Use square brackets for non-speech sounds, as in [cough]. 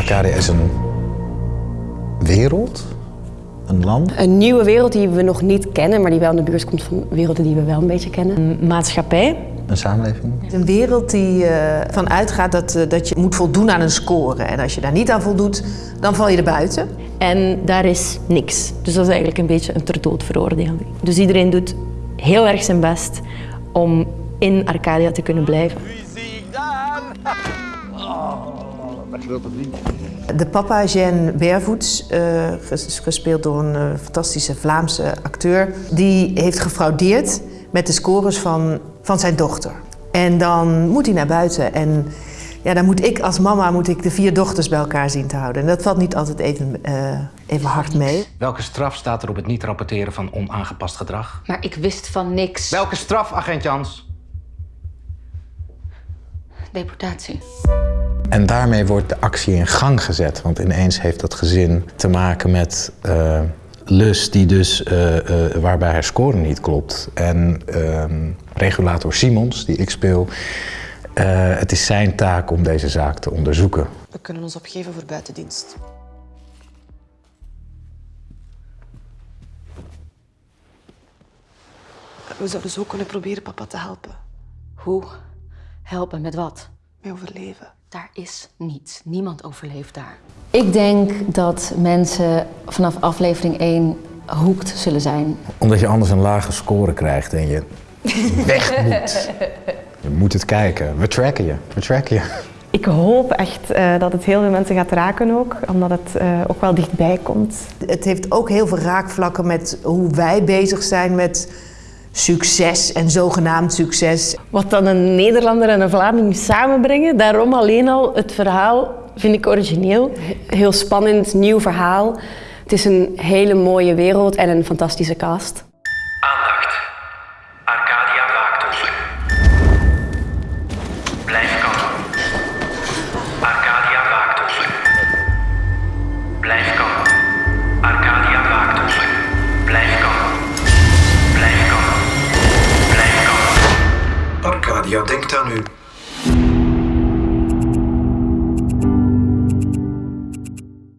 Arcadia is een wereld, een land. Een nieuwe wereld die we nog niet kennen, maar die wel in de buurt komt van werelden die we wel een beetje kennen. Een maatschappij. Een samenleving. Een wereld die uh, van uitgaat dat, uh, dat je moet voldoen aan een score. En als je daar niet aan voldoet, dan val je er buiten. En daar is niks. Dus dat is eigenlijk een beetje een ter dood veroordeling. Dus iedereen doet heel erg zijn best om in Arcadia te kunnen blijven. De papa, Jean Bervoets, uh, gespeeld door een uh, fantastische Vlaamse acteur, die heeft gefraudeerd met de scores van, van zijn dochter. En dan moet hij naar buiten en ja, dan moet ik als mama moet ik de vier dochters bij elkaar zien te houden. En dat valt niet altijd even, uh, even hard mee. Welke straf staat er op het niet rapporteren van onaangepast gedrag? Maar ik wist van niks. Welke straf, agent Jans? Deportatie. En daarmee wordt de actie in gang gezet. Want ineens heeft dat gezin te maken met uh, lust die dus, uh, uh, waarbij haar score niet klopt. En ehm, regulator Simons, die ik speel, het is zijn taak om deze zaak te onderzoeken. We kunnen ons opgeven voor buitendienst. We zouden zo kunnen proberen papa te helpen. Hoe? Helpen met wat? Met overleven. Daar is niets. Niemand overleeft daar. Ik denk dat mensen vanaf aflevering 1 hoekt zullen zijn. Omdat je anders een lage score krijgt en je [laughs] weg moet. Je moet het kijken. We tracken je. We tracken je. Ik hoop echt uh, dat het heel veel mensen gaat raken ook, omdat het uh, ook wel dichtbij komt. Het heeft ook heel veel raakvlakken met hoe wij bezig zijn met succes en zogenaamd succes. Wat dan een Nederlander en een Vlaming samenbrengen, daarom alleen al het verhaal vind ik origineel. Heel spannend, nieuw verhaal. Het is een hele mooie wereld en een fantastische cast. Ja, denkt aan u.